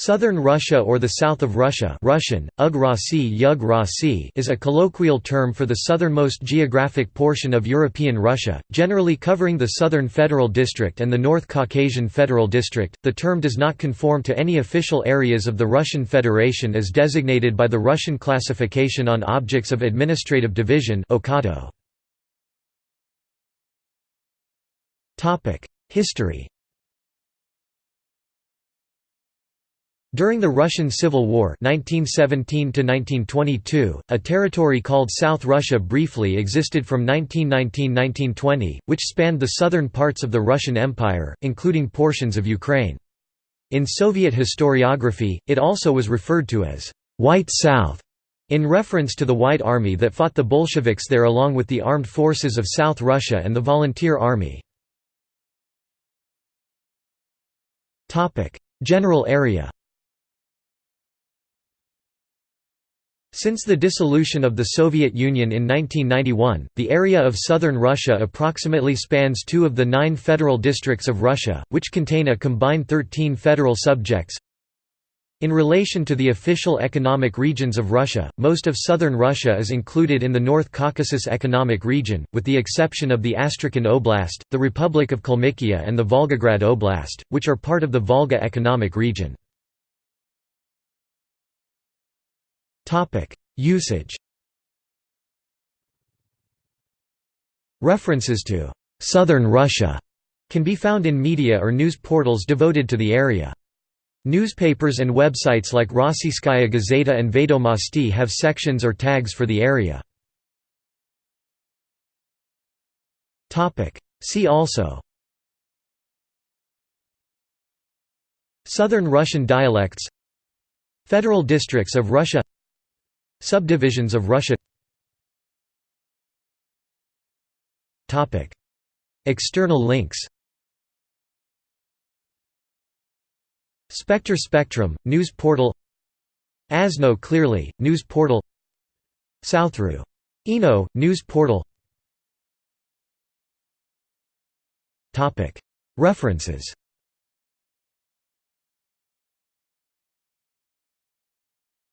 Southern Russia or the South of Russia Russian, Ug is a colloquial term for the southernmost geographic portion of European Russia, generally covering the Southern Federal District and the North Caucasian Federal District. The term does not conform to any official areas of the Russian Federation as designated by the Russian Classification on Objects of Administrative Division History During the Russian Civil War 1917 a territory called South Russia briefly existed from 1919–1920, which spanned the southern parts of the Russian Empire, including portions of Ukraine. In Soviet historiography, it also was referred to as «White South», in reference to the White Army that fought the Bolsheviks there along with the armed forces of South Russia and the Volunteer Army. General area Since the dissolution of the Soviet Union in 1991, the area of southern Russia approximately spans two of the nine federal districts of Russia, which contain a combined 13 federal subjects. In relation to the official economic regions of Russia, most of southern Russia is included in the North Caucasus Economic Region, with the exception of the Astrakhan Oblast, the Republic of Kalmykia and the Volgograd Oblast, which are part of the Volga Economic Region. Usage References to «Southern Russia» can be found in media or news portals devoted to the area. Newspapers and websites like Rossiyskaya Gazeta and Vedomosti have sections or tags for the area. See also Southern Russian dialects Federal districts of Russia Subdivisions of Russia. External links. Spectre Spectrum, news portal. Asno Clearly, news portal. Southru. Eno, news portal. References